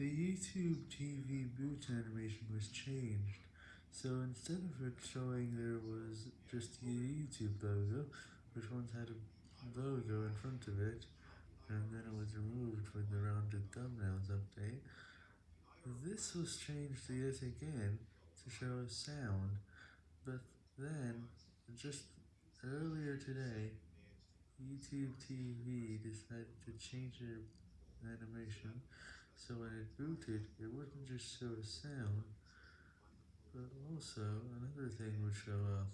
The YouTube TV boot animation was changed, so instead of it showing there was just the YouTube logo, which once had a logo in front of it, and then it was removed when the rounded thumbnails update, this was changed yet again to show a sound, but then, just earlier today, YouTube TV decided to change their animation, so when it booted, it wouldn't just show a sound, but also another thing would show up.